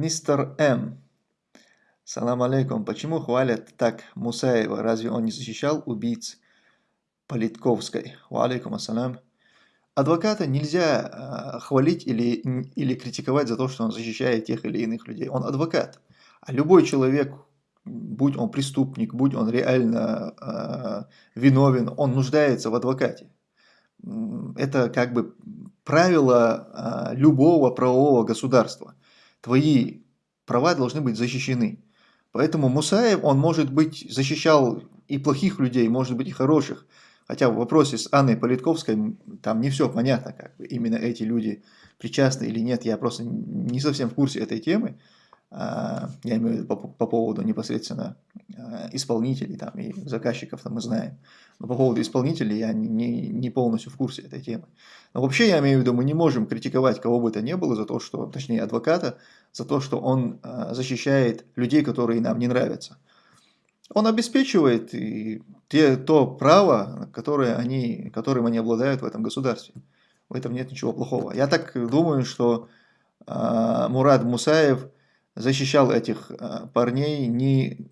Мистер М. Салам алейкум. Почему хвалят так Мусаева? Разве он не защищал убийц Политковской? Ва алейкум ассалам. Адвоката нельзя э, хвалить или, или критиковать за то, что он защищает тех или иных людей. Он адвокат. А любой человек, будь он преступник, будь он реально э, виновен, он нуждается в адвокате. Это как бы правило э, любого правового государства. Твои права должны быть защищены. Поэтому Мусаев, он может быть, защищал и плохих людей, может быть и хороших. Хотя в вопросе с Анной Политковской там не все понятно, как именно эти люди причастны или нет. Я просто не совсем в курсе этой темы. А, я имею в виду по, по поводу непосредственно а, исполнителей там, и заказчиков там мы знаем. Но по поводу исполнителей я не, не полностью в курсе этой темы. Но вообще я имею в виду, мы не можем критиковать кого бы то ни было за то, что, точнее адвоката, за то, что он а, защищает людей, которые нам не нравятся. Он обеспечивает и те, то право, которое они, которым они обладают в этом государстве. В этом нет ничего плохого. Я так думаю, что э, Мурад Мусаев защищал этих э, парней, не,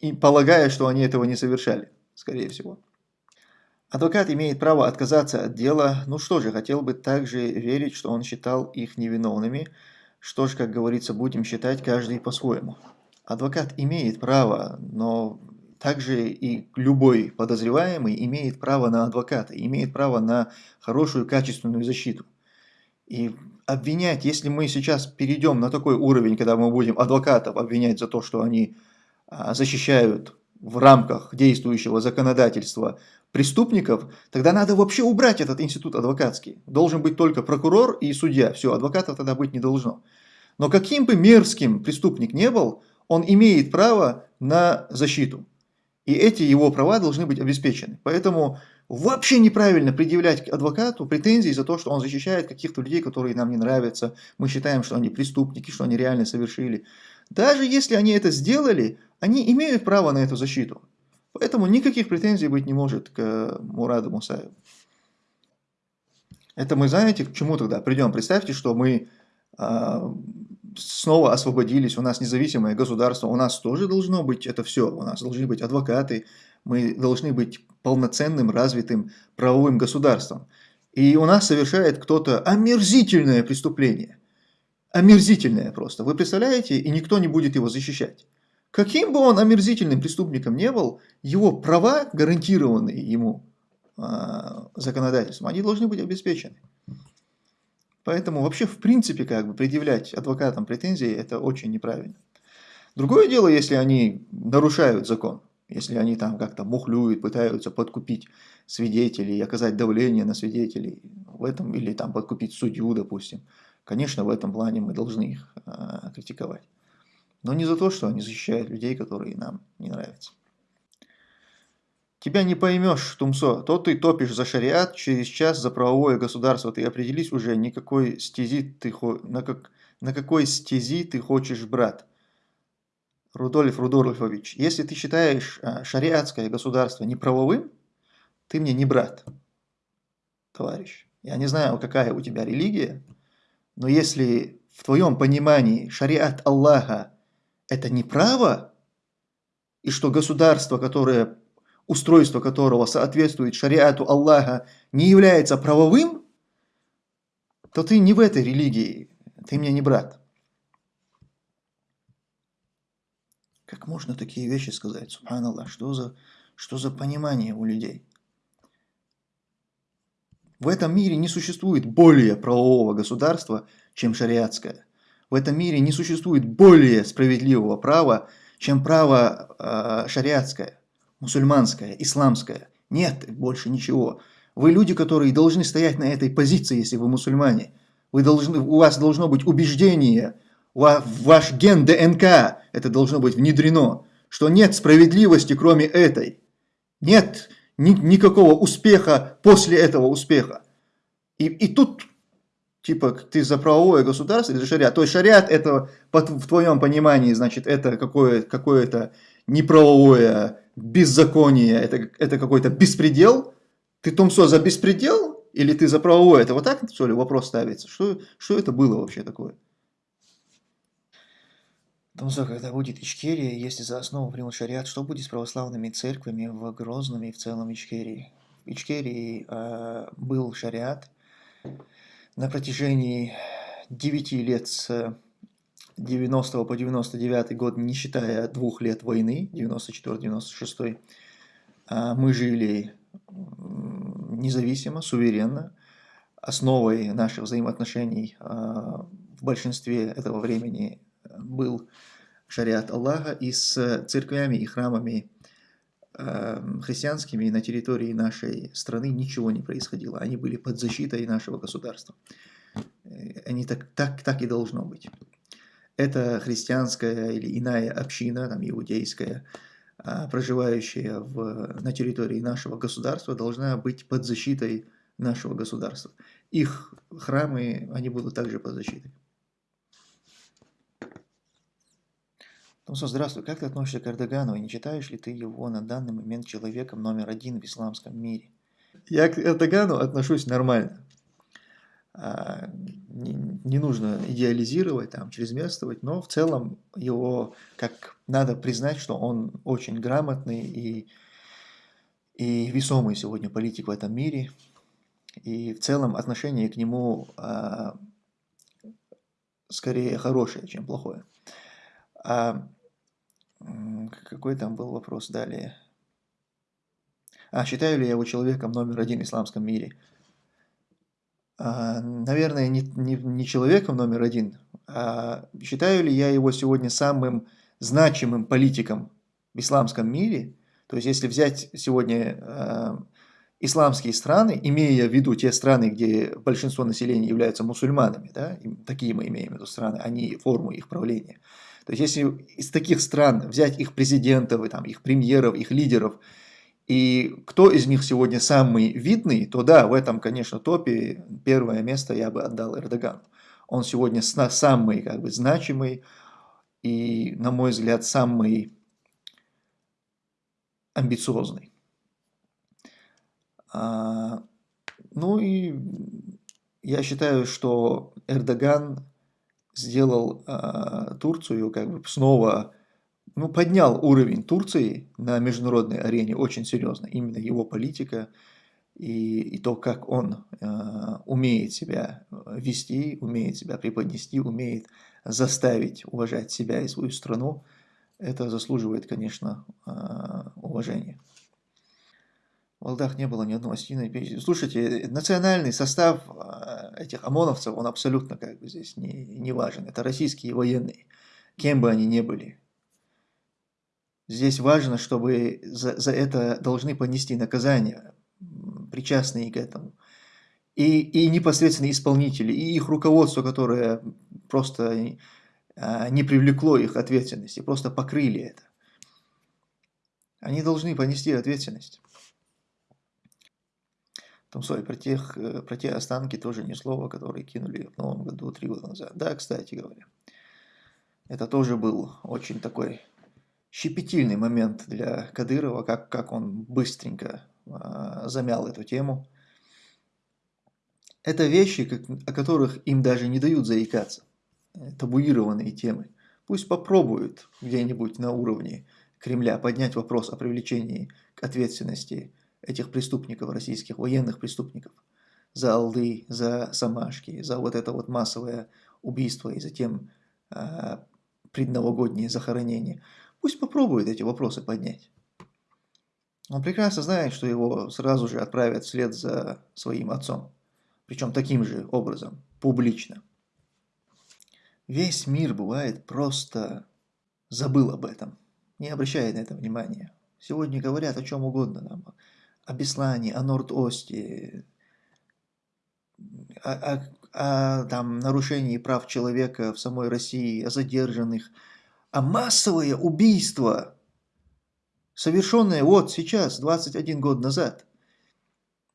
и полагая, что они этого не совершали, скорее всего. Адвокат имеет право отказаться от дела. Ну что же, хотел бы также верить, что он считал их невиновными. Что ж, как говорится, будем считать каждый по-своему. Адвокат имеет право, но также и любой подозреваемый имеет право на адвоката, имеет право на хорошую качественную защиту. И обвинять, если мы сейчас перейдем на такой уровень, когда мы будем адвокатов обвинять за то, что они а, защищают в рамках действующего законодательства преступников, тогда надо вообще убрать этот институт адвокатский. Должен быть только прокурор и судья. Все, адвокатов тогда быть не должно. Но каким бы мерзким преступник не был, он имеет право на защиту. И эти его права должны быть обеспечены. Поэтому вообще неправильно предъявлять адвокату претензии за то, что он защищает каких-то людей, которые нам не нравятся. Мы считаем, что они преступники, что они реально совершили. Даже если они это сделали, они имеют право на эту защиту. Поэтому никаких претензий быть не может к Мураду Мусаеву. Это мы знаете, к чему тогда придем? Представьте, что мы э, снова освободились, у нас независимое государство, у нас тоже должно быть это все, у нас должны быть адвокаты, мы должны быть полноценным, развитым правовым государством. И у нас совершает кто-то омерзительное преступление. Омерзительное просто. Вы представляете? И никто не будет его защищать. Каким бы он омерзительным преступником не был, его права, гарантированные ему э, законодательством, они должны быть обеспечены. Поэтому вообще в принципе как бы предъявлять адвокатам претензии это очень неправильно. Другое дело, если они нарушают закон, если они там как-то мухлюют, пытаются подкупить свидетелей, оказать давление на свидетелей в этом, или там подкупить судью, допустим. Конечно, в этом плане мы должны их э, критиковать. Но не за то, что они защищают людей, которые нам не нравятся. Тебя не поймешь, Тумсо, то ты топишь за шариат, через час за правовое государство. Ты определись уже, никакой стези ты, на, как, на какой стези ты хочешь, брат. Рудольф Рудольфович, если ты считаешь а, шариатское государство неправовым, ты мне не брат, товарищ. Я не знаю, какая у тебя религия, но если в твоем понимании шариат Аллаха это не право, и что государство, которое, устройство которого соответствует шариату Аллаха, не является правовым, то ты не в этой религии, ты мне не брат. Как можно такие вещи сказать? Субханаллах, что за, что за понимание у людей? В этом мире не существует более правового государства, чем шариатское. В этом мире не существует более справедливого права, чем право э, шариатское, мусульманское, исламское. Нет больше ничего. Вы люди, которые должны стоять на этой позиции, если вы мусульмане. Вы должны, у вас должно быть убеждение, в ваш ген ДНК это должно быть внедрено, что нет справедливости, кроме этой. Нет ни, никакого успеха после этого успеха. И, и тут типа ты за правовое государство или за шариат. То есть шариат это в твоем понимании, значит, это какое-то какое неправовое беззаконие, это, это какой-то беспредел. Ты Томсо за беспредел или ты за правовое? Это вот так, что ли, вопрос ставится? Что, что это было вообще такое? Тумсо, когда будет Ичкерия, если за основу примут шариат, что будет с православными церквями в Грозном и в целом Ичкерии? В Ичкерии э, был шариат на протяжении 9 лет с 90 по 99 год, не считая двух лет войны, 94-96, э, мы жили независимо, суверенно. Основой наших взаимоотношений э, в большинстве этого времени был шариат Аллаха, и с церквями и храмами э, христианскими на территории нашей страны ничего не происходило. Они были под защитой нашего государства. Э, они так, так, так и должно быть. Это христианская или иная община, там, иудейская, э, проживающая в, на территории нашего государства, должна быть под защитой нашего государства. Их храмы, они будут также под защитой. Томсо, здравствуй. Как ты относишься к Эрдогану и не считаешь ли ты его на данный момент человеком номер один в исламском мире? Я к Эрдогану отношусь нормально. А, не, нужно идеализировать, там, чрезмерствовать, но в целом его, как надо признать, что он очень грамотный и, и весомый сегодня политик в этом мире. И в целом отношение к нему а, скорее хорошее, чем плохое. Какой там был вопрос далее? А, считаю ли я его человеком номер один в исламском мире? А, наверное, не, не, не человеком номер один, а считаю ли я его сегодня самым значимым политиком в исламском мире? То есть, если взять сегодня э, исламские страны, имея в виду те страны, где большинство населения являются мусульманами, да, такие мы имеем в виду страны, а не форму их правления – то есть, если из таких стран взять их президентов, там, их премьеров, их лидеров, и кто из них сегодня самый видный, то да, в этом, конечно, топе первое место я бы отдал Эрдогану. Он сегодня самый как бы, значимый и, на мой взгляд, самый амбициозный. А, ну и я считаю, что Эрдоган сделал э, Турцию как бы снова, ну, поднял уровень Турции на международной арене очень серьезно. Именно его политика и, и то, как он э, умеет себя вести, умеет себя преподнести, умеет заставить уважать себя и свою страну, это заслуживает, конечно, э, уважения. В Алдах не было ни одного осетина. Слушайте, национальный состав а, этих ОМОНовцев, он абсолютно как бы здесь не, не важен. Это российские военные, кем бы они ни были. Здесь важно, чтобы за, за это должны понести наказание, причастные к этому. И, и непосредственно исполнители, и их руководство, которое просто а, не привлекло их ответственности, просто покрыли это. Они должны понести ответственность. Там, sorry, про, тех, э, про те останки тоже ни слова, которые кинули в новом году три года назад. Да, кстати говоря. Это тоже был очень такой щепетильный момент для Кадырова, как, как он быстренько э, замял эту тему. Это вещи, как, о которых им даже не дают заикаться. Табуированные темы. Пусть попробуют где-нибудь на уровне Кремля поднять вопрос о привлечении к ответственности этих преступников, российских военных преступников, за Алды, за Самашки, за вот это вот массовое убийство и затем э, предновогодние захоронения. Пусть попробует эти вопросы поднять. Он прекрасно знает, что его сразу же отправят вслед за своим отцом. Причем таким же образом, публично. Весь мир бывает просто забыл об этом, не обращает на это внимания. Сегодня говорят о чем угодно. Там, о Беслане, о Норд-Осте, о, о, о там, нарушении прав человека в самой России, о задержанных, а массовое убийство, совершенное вот сейчас, 21 год назад.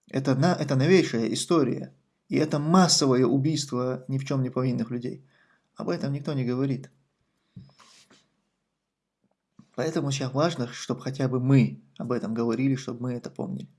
Это, на, это новейшая история. И это массовое убийство ни в чем не повинных людей. Об этом никто не говорит. Поэтому сейчас важно, чтобы хотя бы мы об этом говорили, чтобы мы это помнили.